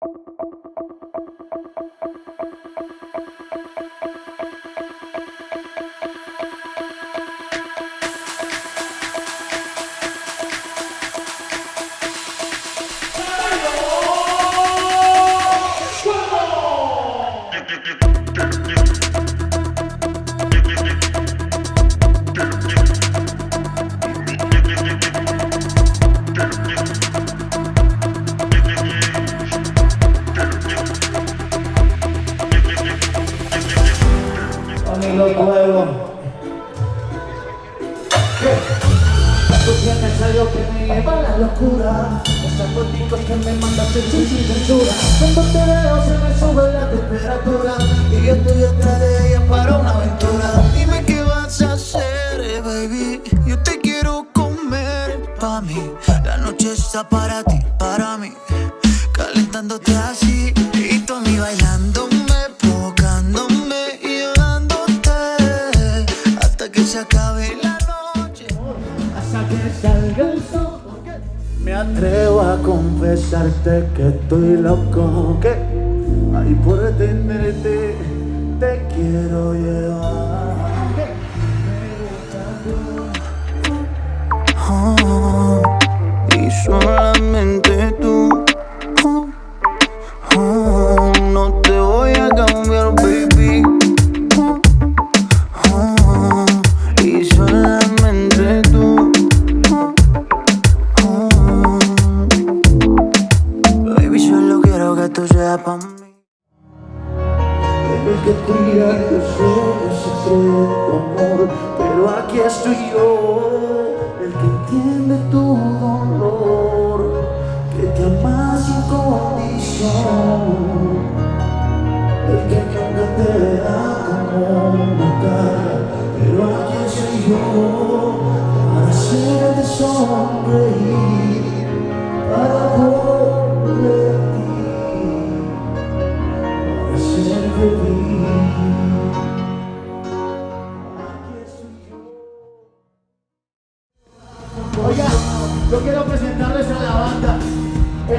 you los juegos. Tú tienes algo que me lleva a la locura. Esas fotitos que me mandas sin censura. Cuando te veo se me sube la temperatura. Y yo estoy detrás de ella para una aventura. Dime qué vas a hacer, baby. Yo te quiero comer pa' mí. La noche está para ti, para mí. Calentándote así Me atrevo a confesarte que estoy loco Que ay por tenerte te quiero llevar que tú seas mí. El que cuida tu sueño secreto, amor Pero aquí estoy yo El que entiende tu dolor Que te ama sin condición El que nunca te da como una cara Pero aquí estoy yo Para hacerte sonreír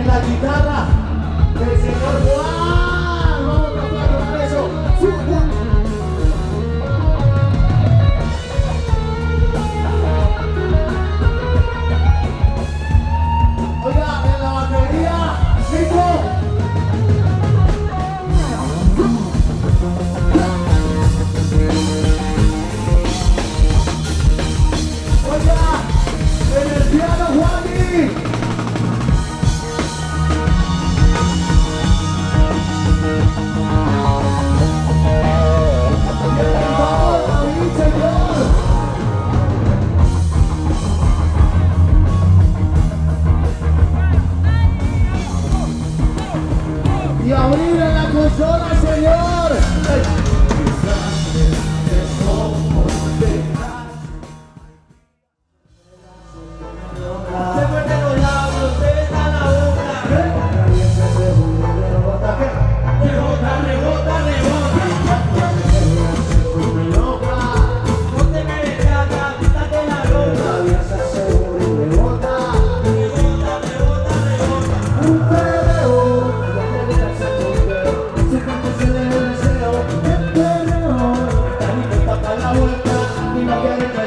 En la guitarra Y abrir en la consola, señor.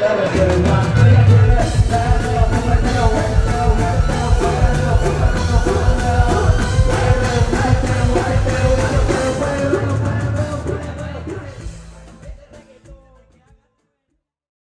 Obrigado.